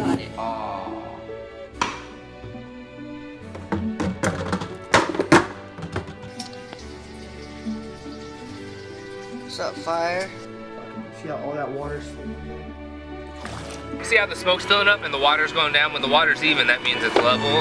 Got it. Ah. What's up, fire? See how all that water's... See how the smoke's filling up and the water's going down? When the water's even, that means it's level.